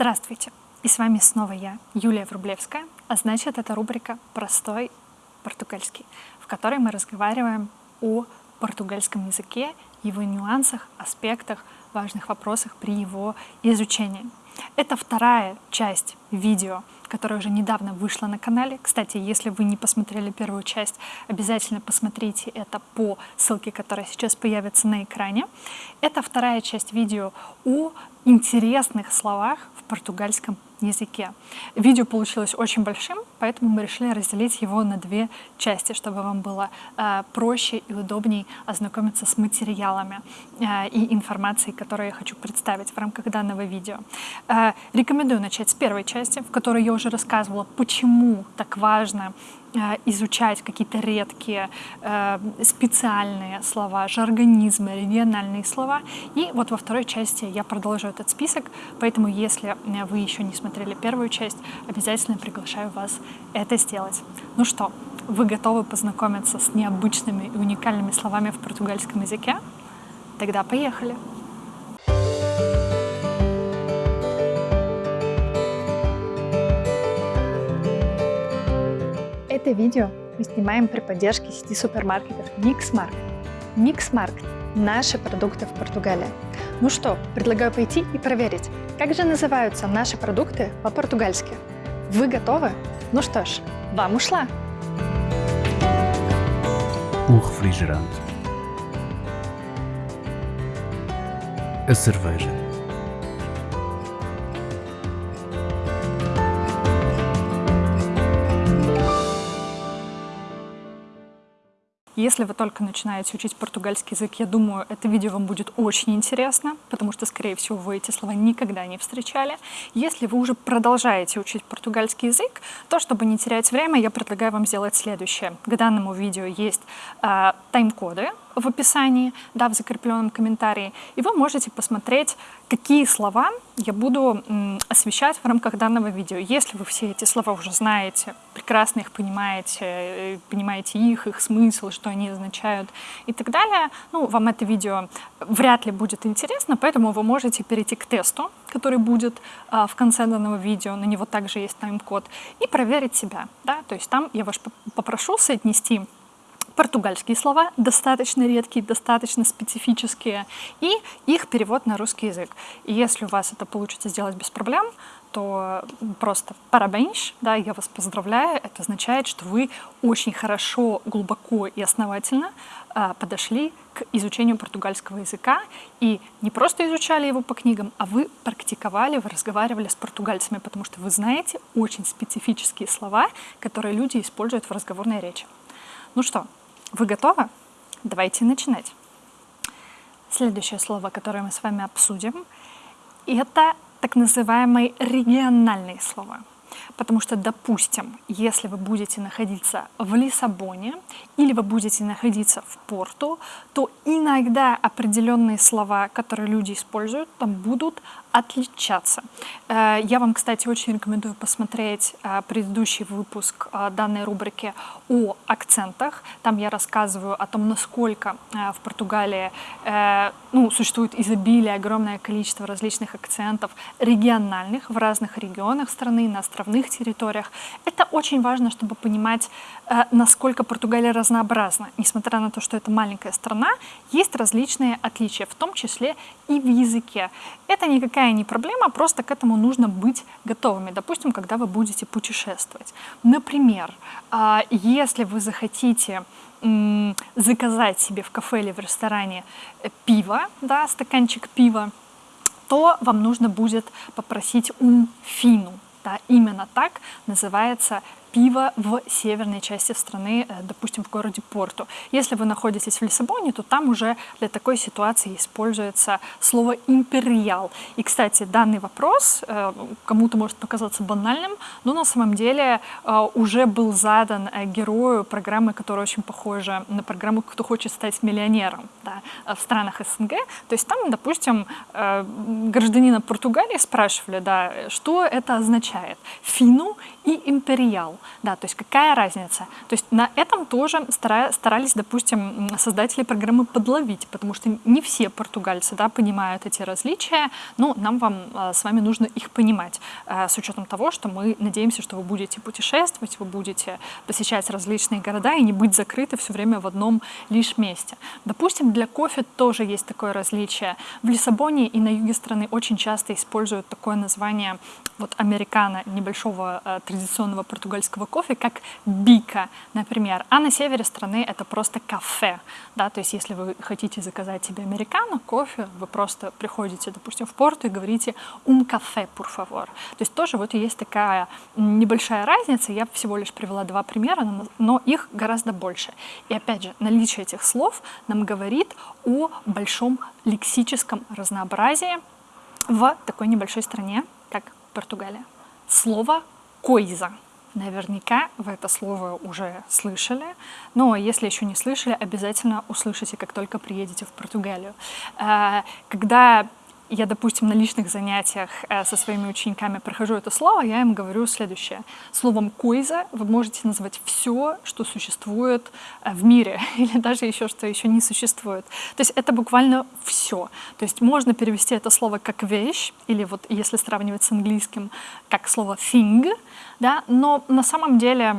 Здравствуйте! И с вами снова я, Юлия Врублевская, а значит это рубрика «Простой португальский», в которой мы разговариваем о португальском языке, его нюансах, аспектах, важных вопросах при его изучении. Это вторая часть видео, которая уже недавно вышла на канале. Кстати, если вы не посмотрели первую часть, обязательно посмотрите это по ссылке, которая сейчас появится на экране. Это вторая часть видео о интересных словах в португальском языке. Видео получилось очень большим, поэтому мы решили разделить его на две части, чтобы вам было э, проще и удобней ознакомиться с материалами э, и информацией, которую я хочу представить в рамках данного видео. Э, рекомендую начать с первой части, в которой я уже рассказывала, почему так важно Э, изучать какие-то редкие э, специальные слова, жаргонизмы, региональные слова. И вот во второй части я продолжу этот список, поэтому если э, вы еще не смотрели первую часть, обязательно приглашаю вас это сделать. Ну что, вы готовы познакомиться с необычными и уникальными словами в португальском языке? Тогда поехали! Это видео мы снимаем при поддержке сети супермаркетов Mixmarket. Mixmarket – наши продукты в Португалии. Ну что, предлагаю пойти и проверить, как же называются наши продукты по-португальски. Вы готовы? Ну что ж, вам ушла! O refrigerante. A cerveja. Если вы только начинаете учить португальский язык, я думаю, это видео вам будет очень интересно, потому что, скорее всего, вы эти слова никогда не встречали. Если вы уже продолжаете учить португальский язык, то, чтобы не терять время, я предлагаю вам сделать следующее. К данному видео есть э, тайм-коды, в описании, да, в закрепленном комментарии, и вы можете посмотреть, какие слова я буду освещать в рамках данного видео. Если вы все эти слова уже знаете, прекрасно их понимаете, э, понимаете их, их смысл, что они означают и так далее, ну, вам это видео вряд ли будет интересно, поэтому вы можете перейти к тесту, который будет а, в конце данного видео, на него также есть тайм-код, и проверить себя. Да? То есть там я вас попрошу соотнести португальские слова, достаточно редкие, достаточно специфические, и их перевод на русский язык. И если у вас это получится сделать без проблем, то просто парабенш, да, я вас поздравляю, это означает, что вы очень хорошо, глубоко и основательно э, подошли к изучению португальского языка и не просто изучали его по книгам, а вы практиковали, вы разговаривали с португальцами, потому что вы знаете очень специфические слова, которые люди используют в разговорной речи. Ну что, вы готовы? Давайте начинать. Следующее слово, которое мы с вами обсудим, это так называемые региональные слова. Потому что, допустим, если вы будете находиться в Лиссабоне или вы будете находиться в Порту, то иногда определенные слова, которые люди используют, там будут отличаться. Э, я вам, кстати, очень рекомендую посмотреть э, предыдущий выпуск э, данной рубрики о акцентах. Там я рассказываю о том, насколько в Португалии ну, существует изобилие, огромное количество различных акцентов региональных в разных регионах страны, на островных территориях. Это очень важно, чтобы понимать, насколько Португалия разнообразна. Несмотря на то, что это маленькая страна, есть различные отличия, в том числе и в языке. Это никакая никакая не проблема, просто к этому нужно быть готовыми. Допустим, когда вы будете путешествовать. Например, а, если вы захотите заказать себе в кафе или в ресторане э, пиво, да, стаканчик пива, то вам нужно будет попросить ум фину. Да, именно так называется пива в северной части страны, э, допустим, в городе Порту. Если вы находитесь в Лиссабоне, то там уже для такой ситуации используется слово «империал». И, кстати, данный вопрос э, кому-то может показаться банальным, но на самом деле э, уже был задан герою программы, которая очень похожа на программу «Кто хочет стать миллионером» да, в странах СНГ. То есть там, допустим, гражданина Португалии спрашивали, да, что это означает. Фину и империал. Да, то есть какая разница? То есть на этом тоже старались, допустим, создатели программы подловить, потому что не все португальцы, да, понимают эти различия, но нам вам а, с вами нужно их понимать, а, с учетом того, что мы надеемся, что вы будете путешествовать, вы будете посещать различные города и не быть закрыты все время в одном лишь месте. Допустим, для кофе тоже есть такое различие. В Лиссабоне и на юге страны очень часто используют такое название вот американо небольшого э, традиционного португальского кофе, как бика, например. А на севере страны это просто кафе. Да? То есть если вы хотите заказать себе американо, кофе, вы просто приходите, допустим, в порт и говорите «un café, por favor». То есть тоже вот есть такая небольшая разница. Я всего лишь привела два примера, но их гораздо больше. И опять же, наличие этих слов нам говорит о большом лексическом разнообразии в такой небольшой стране, как Португалия. Слово «койза». Наверняка вы это слово уже слышали, но если еще не слышали, обязательно услышите, как только приедете в Португалию. Э, когда я, допустим, на личных занятиях э, со своими учениками прохожу это слово, я им говорю следующее. Словом «койза» вы можете назвать все, что существует э, в мире, или даже еще, что еще не существует. То есть это буквально все. То есть можно перевести это слово как «вещь», или вот если сравнивать с английским, как слово «thing», да, но на самом деле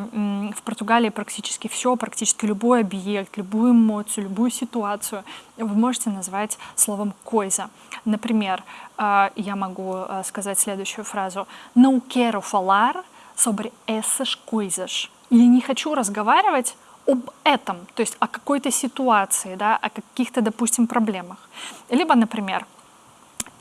в Португалии практически все, практически любой объект, любую эмоцию, любую ситуацию вы можете назвать словом «койза». Например, э, я могу э, сказать следующую фразу. «Não quero falar sobre essas coisas» или «Не хочу разговаривать об этом», то есть о какой-то ситуации, да, о каких-то, допустим, проблемах. Либо, например,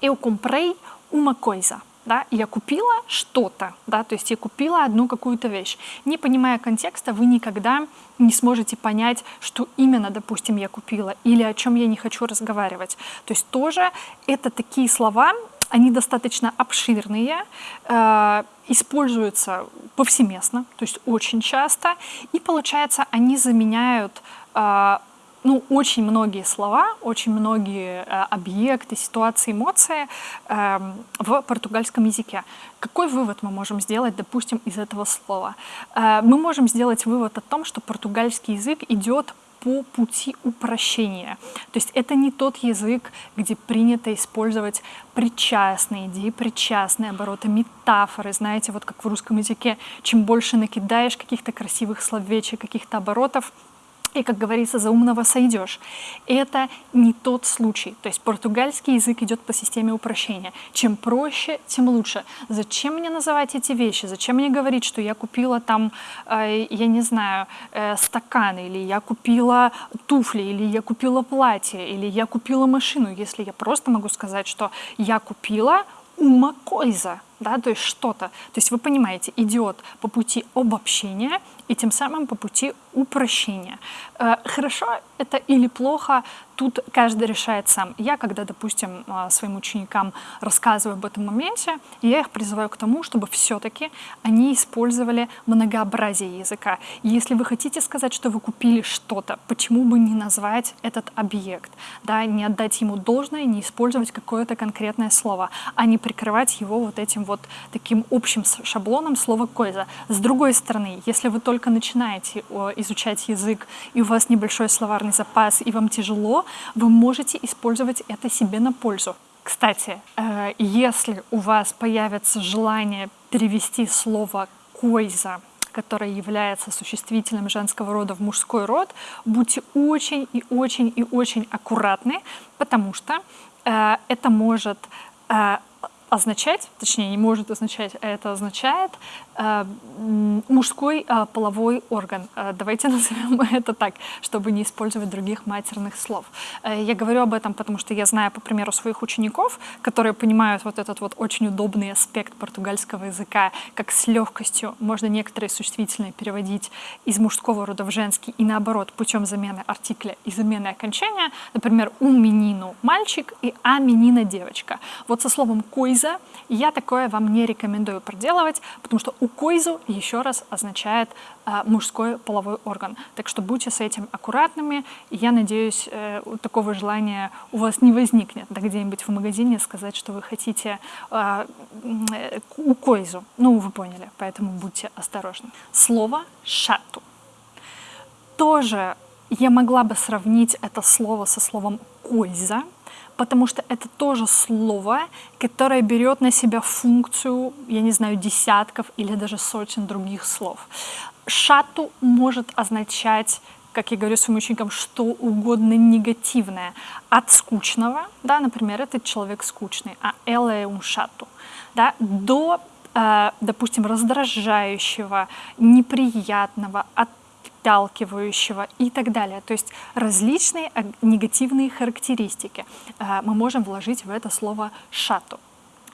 «Eu comprei uma coisa» да, я купила что-то, да, то есть я купила одну какую-то вещь. Не понимая контекста, вы никогда не сможете понять, что именно, допустим, я купила или о чем я не хочу разговаривать. То есть тоже это такие слова, они достаточно обширные, э, используются повсеместно, то есть очень часто, и получается, они заменяют э, ну, очень многие слова, очень многие э, объекты, ситуации, эмоции э, в португальском языке. Какой вывод мы можем сделать, допустим, из этого слова? Э, мы можем сделать вывод о том, что португальский язык идет по пути упрощения. То есть это не тот язык, где принято использовать причастные, идеи причастные, обороты, метафоры. Знаете, вот как в русском языке, чем больше накидаешь каких-то красивых словечек, каких-то оборотов, и, как говорится, за умного сойдешь. Это не тот случай. То есть португальский язык идет по системе упрощения. Чем проще, тем лучше. Зачем мне называть эти вещи? Зачем мне говорить, что я купила там, э, я не знаю, э, стакан, или я купила туфли, или я купила платье, или я купила машину, если я просто могу сказать, что я купила ума койза, да, то есть что-то. То есть вы понимаете, идет по пути обобщения и тем самым по пути упрощения. Э, хорошо это или плохо, тут каждый решает сам. Я, когда, допустим, э, своим ученикам рассказываю об этом моменте, я их призываю к тому, чтобы все-таки они использовали многообразие языка. Если вы хотите сказать, что вы купили что-то, почему бы не назвать этот объект, да, не отдать ему должное, не использовать какое-то конкретное слово, а не прикрывать его вот этим вот таким общим шаблоном слова «койза». С другой стороны, если вы только начинаете изучать язык, и у вас небольшой словарный запас, и вам тяжело, вы можете использовать это себе на пользу. Кстати, э, если у вас появится желание перевести слово «койза», которое является существительным женского рода в мужской род, будьте очень и очень и очень аккуратны, потому что э, это может э, означать, точнее не может означать, а это означает э, мужской э, половой орган. Э, давайте назовем это так, чтобы не использовать других матерных слов. Э, я говорю об этом, потому что я знаю по примеру своих учеников, которые понимают вот этот вот очень удобный аспект португальского языка, как с легкостью можно некоторые существительные переводить из мужского рода в женский и наоборот путем замены артикля и замены окончания. Например, у менину мальчик и а менина девочка. Вот со словом «кой» койза, я такое вам не рекомендую проделывать, потому что у койзу еще раз означает э, мужской половой орган. Так что будьте с этим аккуратными. Я надеюсь, э, такого желания у вас не возникнет, да где-нибудь в магазине сказать, что вы хотите э, э, у койзу. Ну, вы поняли, поэтому будьте осторожны. Слово «шату» тоже я могла бы сравнить это слово со словом «койза», потому что это тоже слово, которое берет на себя функцию, я не знаю, десятков или даже сотен других слов. Шату может означать как я говорю своим ученикам, что угодно негативное. От скучного, да, например, этот человек скучный, а эле un шату, да, до, э, допустим, раздражающего, неприятного, от отталкивающего и так далее. То есть различные негативные характеристики э, мы можем вложить в это слово «шату».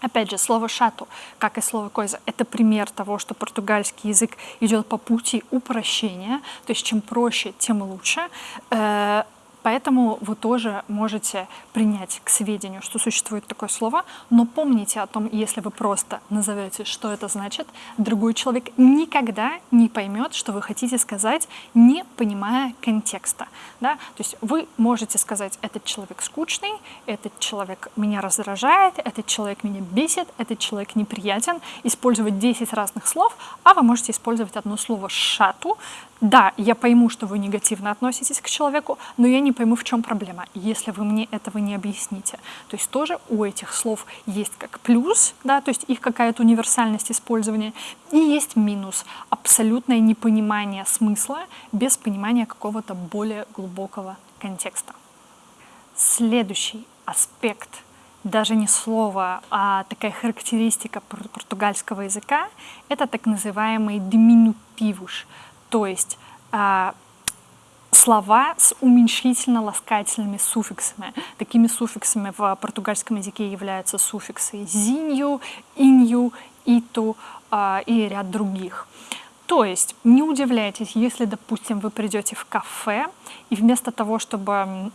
Опять же, слово «шату», как и слово «койза», это пример того, что португальский язык идет по пути упрощения, то есть чем проще, тем лучше. Поэтому вы тоже можете принять к сведению, что существует такое слово, но помните о том, если вы просто назовете, что это значит, другой человек никогда не поймет, что вы хотите сказать, не понимая контекста. Да? То есть вы можете сказать, этот человек скучный, этот человек меня раздражает, этот человек меня бесит, этот человек неприятен, использовать 10 разных слов, а вы можете использовать одно слово «шату», да, я пойму, что вы негативно относитесь к человеку, но я не пойму, в чем проблема, если вы мне этого не объясните. То есть тоже у этих слов есть как плюс, да, то есть их какая-то универсальность использования, и есть минус, абсолютное непонимание смысла без понимания какого-то более глубокого контекста. Следующий аспект даже не слово, а такая характеристика португальского языка, это так называемый диминутивуш, то есть а, слова с уменьшительно-ласкательными суффиксами. Такими суффиксами в португальском языке являются суффиксы «зинью», «инью», «иту» а, и ряд других. То есть не удивляйтесь, если, допустим, вы придете в кафе, и вместо того, чтобы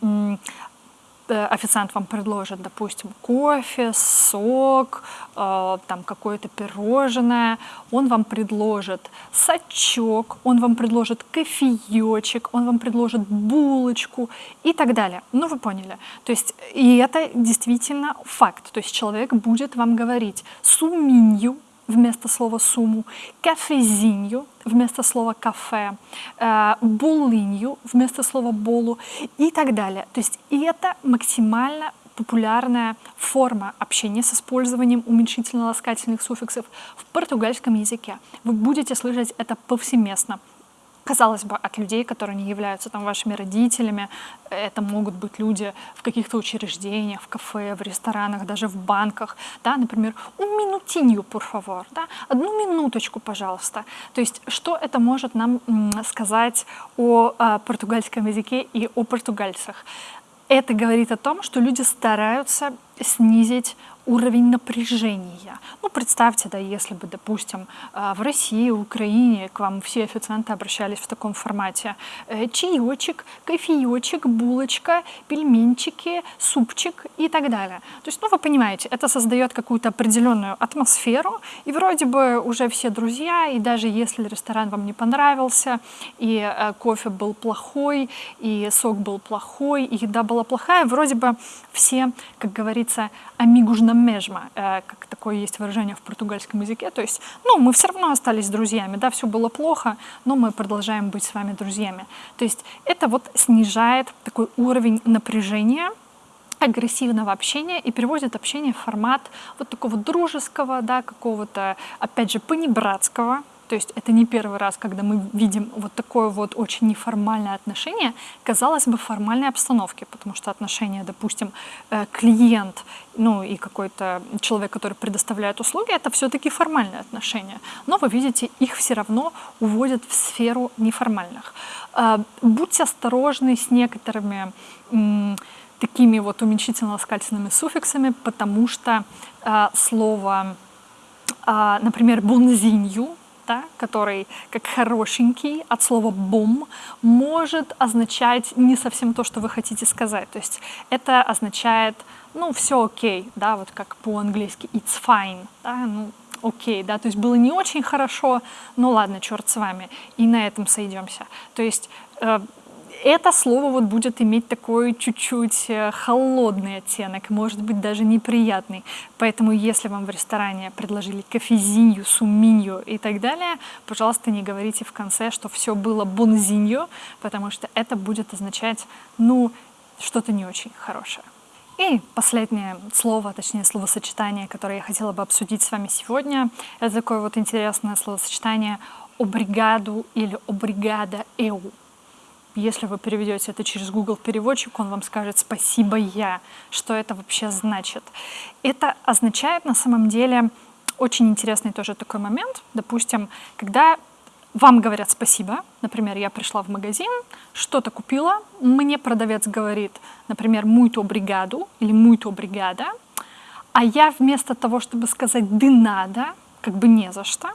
официант вам предложит, допустим, кофе, сок, э, там какое-то пирожное, он вам предложит сачок, он вам предложит кофеечек, он вам предложит булочку и так далее. Ну, вы поняли. То есть, и это действительно факт. То есть человек будет вам говорить суминью, вместо слова суму, кафезинью вместо слова кафе, э, булынью вместо слова болу и так далее. То есть и это максимально популярная форма общения с использованием уменьшительно-ласкательных суффиксов в португальском языке. Вы будете слышать это повсеместно казалось бы, от людей, которые не являются там вашими родителями. Это могут быть люди в каких-то учреждениях, в кафе, в ресторанах, даже в банках. Да, например, un minutinho, por favor, да, одну минуточку, пожалуйста. То есть, что это может нам сказать о, о португальском языке и о португальцах? Это говорит о том, что люди стараются снизить уровень напряжения. Ну, представьте, да, если бы, допустим, а, в России, Украине к вам все официанты обращались в таком формате. Э, чаечек, кофеечек, булочка, пельменчики, супчик и так далее. То есть, ну, вы понимаете, это создает какую-то определенную атмосферу, и вроде бы уже все друзья, и даже если ресторан вам не понравился, и э, кофе был плохой, и сок был плохой, и еда была плохая, вроде бы все, как говорится, amigos на межма, э, как такое есть выражение в португальском языке. То есть, ну, мы все равно остались друзьями, да, все было плохо, но мы продолжаем быть с вами друзьями. То есть это вот снижает такой уровень напряжения, агрессивного общения и переводит общение в формат вот такого дружеского, да, какого-то, опять же, понебратского, то есть это не первый раз, когда мы видим вот такое вот очень неформальное отношение, казалось бы, формальной обстановке, потому что отношения, допустим, э, клиент, ну и какой-то человек, который предоставляет услуги, это все-таки формальные отношения. Но вы видите, их все равно уводят в сферу неформальных. Э, будьте осторожны с некоторыми такими вот уменьшительно-ласкательными суффиксами, потому что э, слово, например, «бонзинью», да, который как хорошенький от слова бом может означать не совсем то, что вы хотите сказать. То есть это означает, ну, все окей, да, вот как по-английски it's fine, да, ну, окей, да, то есть было не очень хорошо, ну ладно, черт с вами, и на этом сойдемся. То есть э, это слово вот будет иметь такой чуть-чуть э, холодный оттенок, может быть даже неприятный. Поэтому если вам в ресторане предложили кофезинью, суминью и так далее, пожалуйста, не говорите в конце, что все было бонзинью, потому что это будет означать, ну, что-то не очень хорошее. И последнее слово, точнее словосочетание, которое я хотела бы обсудить с вами сегодня, это такое вот интересное словосочетание «обригаду» или «обригада эу». Если вы переведете это через Google переводчик, он вам скажет «спасибо я». Что это вообще значит? Это означает на самом деле очень интересный тоже такой момент. Допустим, когда вам говорят спасибо, например, я пришла в магазин, что-то купила, мне продавец говорит, например, muito obrigado или muito obrigada, а я вместо того, чтобы сказать «de nada», как бы не за что,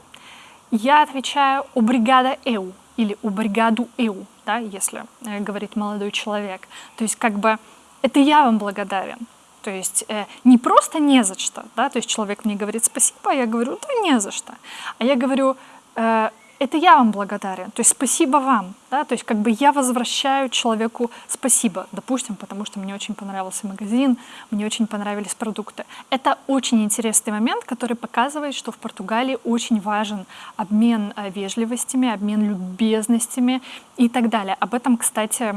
я отвечаю «obrigada eu» или «obrigado eu», да, если э, говорит молодой человек. То есть как бы это я вам благодарен. То есть э, не просто не за что, да, то есть человек мне говорит спасибо, а я говорю, да не за что. А я говорю, э, это я вам благодарен, то есть спасибо вам, да, то есть как бы я возвращаю человеку спасибо, допустим, потому что мне очень понравился магазин, мне очень понравились продукты. Это очень интересный момент, который показывает, что в Португалии очень важен обмен э, вежливостями, обмен любезностями и так далее. Об этом, кстати,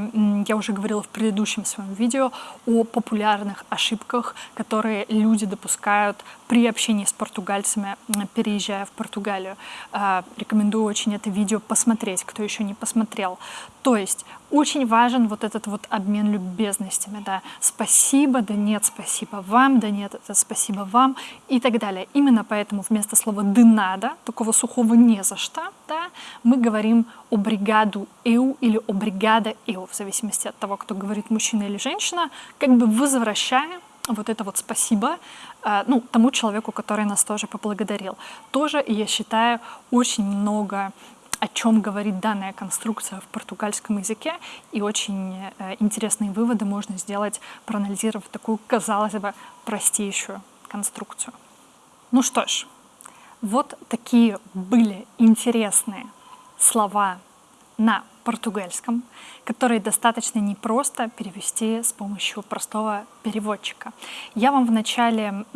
я уже говорила в предыдущем своем видео о популярных ошибках, которые люди допускают при общении с португальцами, переезжая в Португалию. Э, рекомендую очень это видео посмотреть, кто еще не посмотрел. То есть очень важен вот этот вот обмен любезностями, да, спасибо, да нет, спасибо вам, да нет, это спасибо вам и так далее. Именно поэтому вместо слова «de nada», такого сухого «не за что», да, мы говорим «обригаду eu» или «обригада eu», в зависимости от того, кто говорит мужчина или женщина, как бы возвращая вот это вот спасибо э, ну, тому человеку, который нас тоже поблагодарил. Тоже, я считаю, очень много о чем говорит данная конструкция в португальском языке, и очень э, интересные выводы можно сделать, проанализировав такую, казалось бы, простейшую конструкцию. Ну что ж, вот такие были интересные слова на португальском, которые достаточно непросто перевести с помощью простого переводчика. Я вам в начале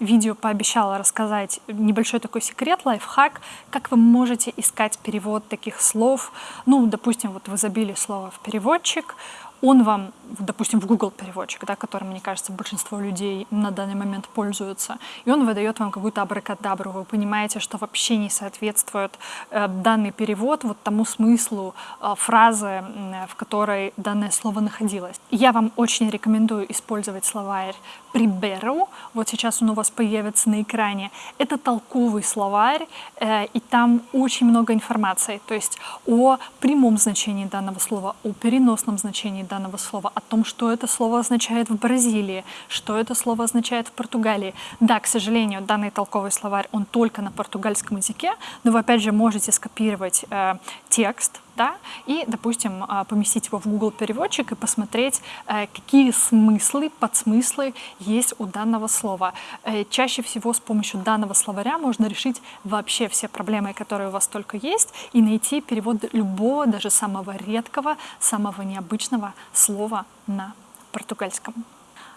видео пообещала рассказать небольшой такой секрет, лайфхак, как вы можете искать перевод таких слов. Ну, допустим, вот вы забили слово в переводчик, он вам, допустим, в Google переводчик, да, которым, мне кажется, большинство людей на данный момент пользуются, и он выдает вам какую-то абракадабру, вы понимаете, что вообще не соответствует э, данный перевод вот тому смыслу э, фразы, э, в которой данное слово находилось. Я вам очень рекомендую использовать словарь «приберу», вот сейчас он у вас появится на экране. Это толковый словарь, э, и там очень много информации, то есть о прямом значении данного слова, о переносном значении данного слова, о том, что это слово означает в Бразилии, что это слово означает в Португалии. Да, к сожалению, данный толковый словарь, он только на португальском языке, но вы опять же можете скопировать э, текст, да, и, допустим, а, поместить его в Google переводчик и посмотреть, э, какие смыслы, подсмыслы есть у данного слова. Э, чаще всего с помощью данного словаря можно решить вообще все проблемы, которые у вас только есть, и найти перевод любого, даже самого редкого, самого необычного слова на португальском.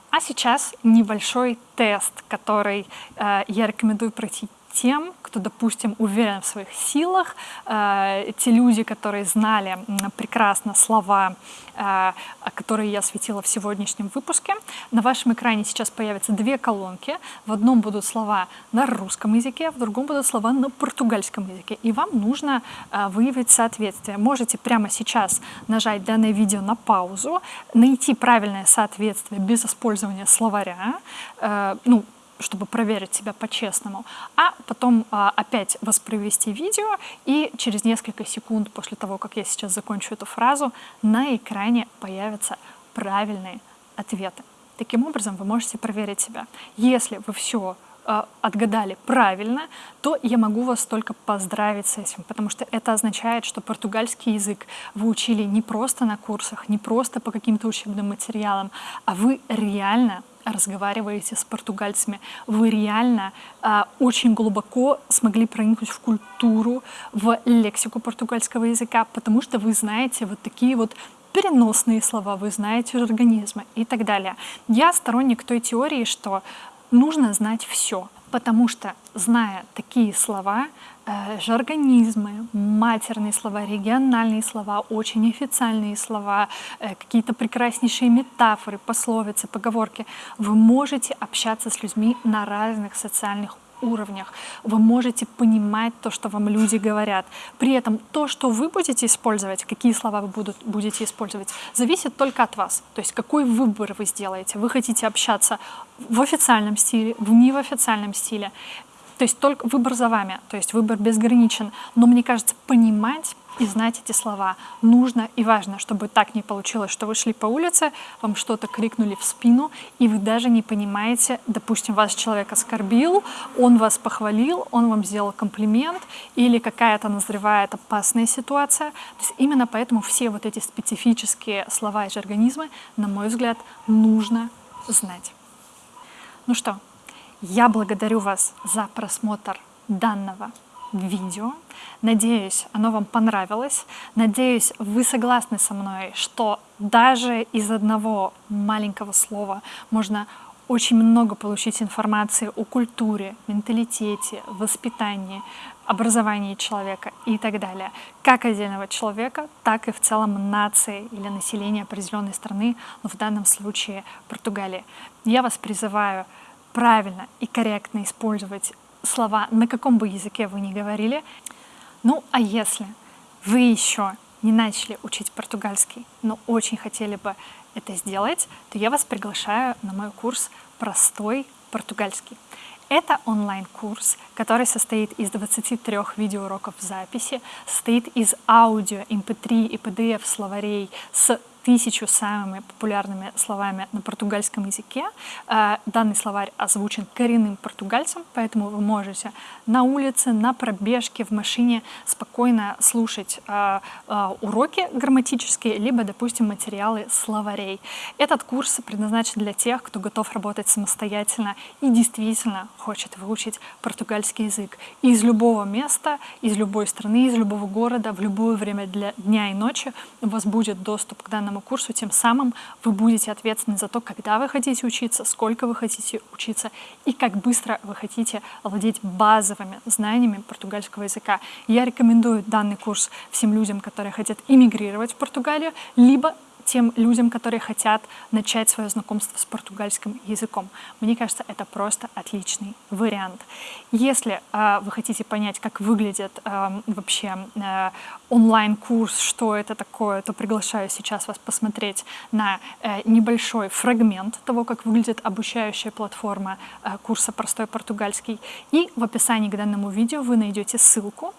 А сейчас небольшой тест, который э, я рекомендую пройти тем, кто, допустим, уверен в своих силах, э, те люди, которые знали прекрасно слова, э, которые я осветила в сегодняшнем выпуске. На вашем экране сейчас появятся две колонки. В одном будут слова на русском языке, в другом будут слова на португальском языке. И вам нужно э, выявить соответствие. Можете прямо сейчас нажать данное видео на паузу, найти правильное соответствие без использования словаря, ну, чтобы проверить себя по-честному, а потом а, опять воспроизвести видео, и через несколько секунд после того, как я сейчас закончу эту фразу, на экране появятся правильные ответы. Таким образом, вы можете проверить себя. Если вы все э, отгадали правильно, то я могу вас только поздравить с этим, потому что это означает, что португальский язык вы учили не просто на курсах, не просто по каким-то учебным материалам, а вы реально разговариваете с португальцами, вы реально э, очень глубоко смогли проникнуть в культуру, в лексику португальского языка, потому что вы знаете вот такие вот переносные слова, вы знаете организмы и так далее. Я сторонник той теории, что нужно знать все, потому что, зная такие слова, жаргонизмы, матерные слова, региональные слова, очень официальные слова, э, какие-то прекраснейшие метафоры, пословицы, поговорки, вы можете общаться с людьми на разных социальных уровнях. Вы можете понимать то, что вам люди говорят. При этом то, что вы будете использовать, какие слова вы будут, будете использовать, зависит только от вас. То есть какой выбор вы сделаете. Вы хотите общаться в официальном стиле, в не в официальном стиле. То есть только выбор за вами, то есть выбор безграничен. Но мне кажется, понимать и знать эти слова нужно и важно, чтобы так не получилось, что вы шли по улице, вам что-то крикнули в спину, и вы даже не понимаете, допустим, вас человек оскорбил, он вас похвалил, он вам сделал комплимент, или какая-то назревает опасная ситуация. То есть именно поэтому все вот эти специфические слова и жаргонизмы, на мой взгляд, нужно знать. Ну что, я благодарю вас за просмотр данного видео. Надеюсь, оно вам понравилось. Надеюсь, вы согласны со мной, что даже из одного маленького слова можно очень много получить информации о культуре, менталитете, воспитании, образовании человека и так далее. Как отдельного человека, так и в целом нации или населения определенной страны, но в данном случае Португалии. Я вас призываю правильно и корректно использовать слова, на каком бы языке вы ни говорили. Ну, а если вы еще не начали учить португальский, но очень хотели бы это сделать, то я вас приглашаю на мой курс «Простой португальский». Это онлайн-курс, который состоит из 23 видеоуроков в записи, состоит из аудио, MP3 эм и PDF словарей с тысячу самыми популярными словами на португальском языке. Э, данный словарь озвучен коренным португальцем, поэтому вы можете на улице, на пробежке, в машине спокойно слушать э, э, уроки грамматические, либо, допустим, материалы словарей. Этот курс предназначен для тех, кто готов работать самостоятельно и действительно хочет выучить португальский язык. из любого места, из любой страны, из любого города, в любое время для дня и ночи у вас будет доступ к данному курсу, тем самым вы будете ответственны за то, когда вы хотите учиться, сколько вы хотите учиться и как быстро вы хотите владеть базовыми знаниями португальского языка. Я рекомендую данный курс всем людям, которые хотят иммигрировать в Португалию, либо тем людям, которые хотят начать свое знакомство с португальским языком. Мне кажется, это просто отличный вариант. Если э, вы хотите понять, как выглядит э, вообще э, онлайн-курс, что это такое, то приглашаю сейчас вас посмотреть на э, небольшой фрагмент того, как выглядит обучающая платформа э, курса «Простой португальский». И в описании к данному видео вы найдете ссылку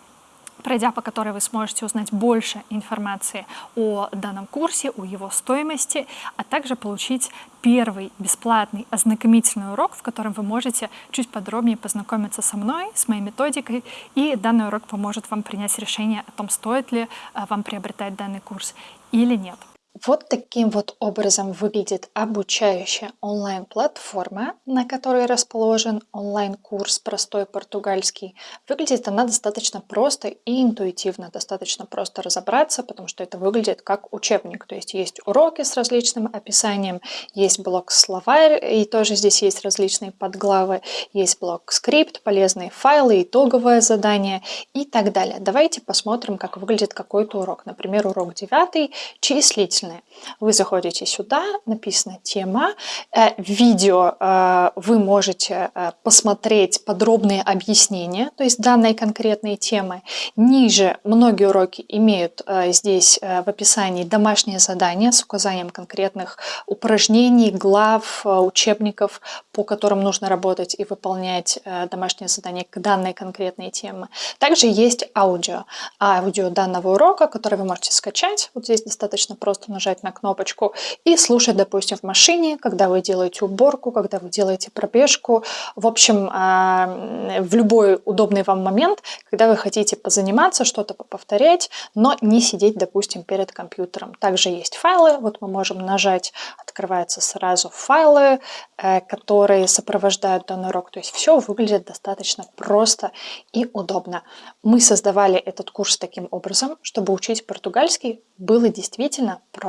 пройдя по которой вы сможете узнать больше информации о данном курсе, о его стоимости, а также получить первый бесплатный ознакомительный урок, в котором вы можете чуть подробнее познакомиться со мной, с моей методикой, и данный урок поможет вам принять решение о том, стоит ли а, вам приобретать данный курс или нет. Вот таким вот образом выглядит обучающая онлайн-платформа, на которой расположен онлайн-курс «Простой португальский». Выглядит она достаточно просто и интуитивно, достаточно просто разобраться, потому что это выглядит как учебник. То есть есть уроки с различным описанием, есть блок-словарь, и тоже здесь есть различные подглавы, есть блок-скрипт, полезные файлы, итоговое задание и так далее. Давайте посмотрим, как выглядит какой-то урок. Например, урок 9 числительный разные. Вы заходите сюда, написана тема, э, видео э, вы можете э, посмотреть подробные объяснения, то есть данной конкретной темы. Ниже многие уроки имеют здесь в описании домашнее задание с указанием конкретных упражнений, глав, учебников, по которым нужно работать и выполнять домашнее задание к данной конкретной теме. Также есть аудио. Аудио данного урока, который вы можете скачать. Вот здесь достаточно просто нажать на кнопочку и слушать, допустим, в машине, когда вы делаете уборку, когда вы делаете пробежку. В общем, а, в любой удобный вам момент, когда вы хотите позаниматься, что-то повторять, но не сидеть, допустим, перед компьютером. Также есть файлы. Вот мы можем нажать, открываются сразу файлы, э, которые сопровождают данный урок. То есть все выглядит достаточно просто и удобно. Мы создавали этот курс таким образом, чтобы учить португальский было действительно просто,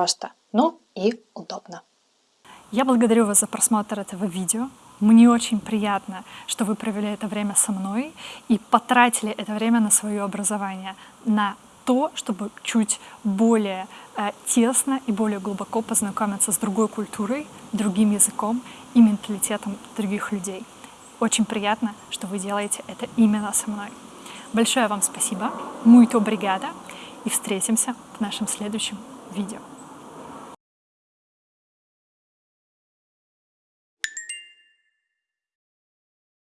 ну и удобно. Я благодарю вас за просмотр этого видео. Мне очень приятно, что вы провели это время со мной и потратили это время на свое образование, на то, чтобы чуть более э, тесно и более глубоко познакомиться с другой культурой, другим языком и менталитетом других людей. Очень приятно, что вы делаете это именно со мной. Большое вам спасибо, muito obrigada, и встретимся в нашем следующем видео.